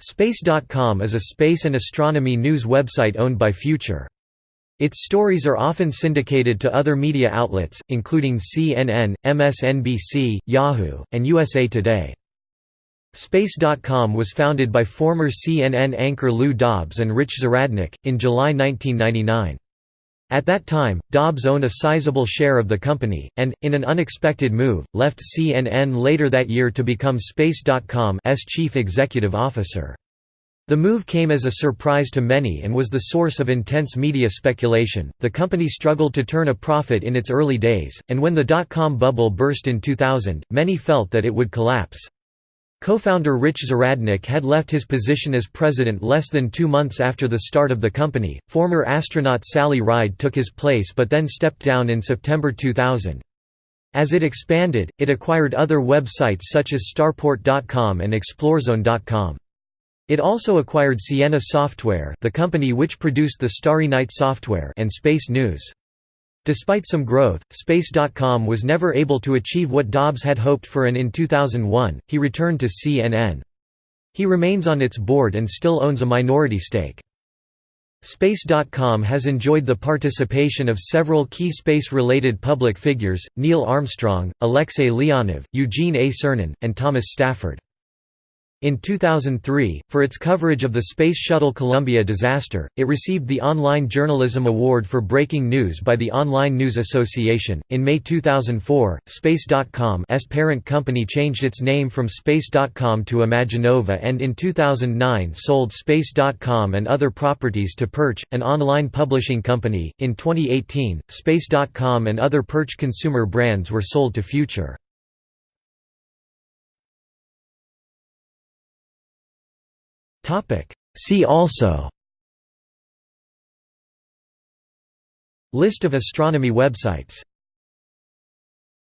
Space.com is a space and astronomy news website owned by Future. Its stories are often syndicated to other media outlets, including CNN, MSNBC, Yahoo, and USA Today. Space.com was founded by former CNN anchor Lou Dobbs and Rich Zahradnik, in July 1999. At that time, Dobbs owned a sizable share of the company, and, in an unexpected move, left CNN later that year to become Space.com's chief executive officer. The move came as a surprise to many and was the source of intense media speculation. The company struggled to turn a profit in its early days, and when the dot com bubble burst in 2000, many felt that it would collapse. Co-founder Rich Zahradnik had left his position as president less than two months after the start of the company. Former astronaut Sally Ride took his place but then stepped down in September 2000. As it expanded, it acquired other websites such as Starport.com and Explorzone.com. It also acquired Sienna Software the company which produced the Starry Night software and Space News. Despite some growth, Space.com was never able to achieve what Dobbs had hoped for and in 2001, he returned to CNN. He remains on its board and still owns a minority stake. Space.com has enjoyed the participation of several key space-related public figures, Neil Armstrong, Alexei Leonov, Eugene A. Cernan, and Thomas Stafford. In 2003, for its coverage of the Space Shuttle Columbia disaster, it received the Online Journalism Award for Breaking News by the Online News Association. In May 2004, Space.com's parent company changed its name from Space.com to Imaginova and in 2009 sold Space.com and other properties to Purch, an online publishing company. In 2018, Space.com and other Purch consumer brands were sold to Future. See also List of astronomy websites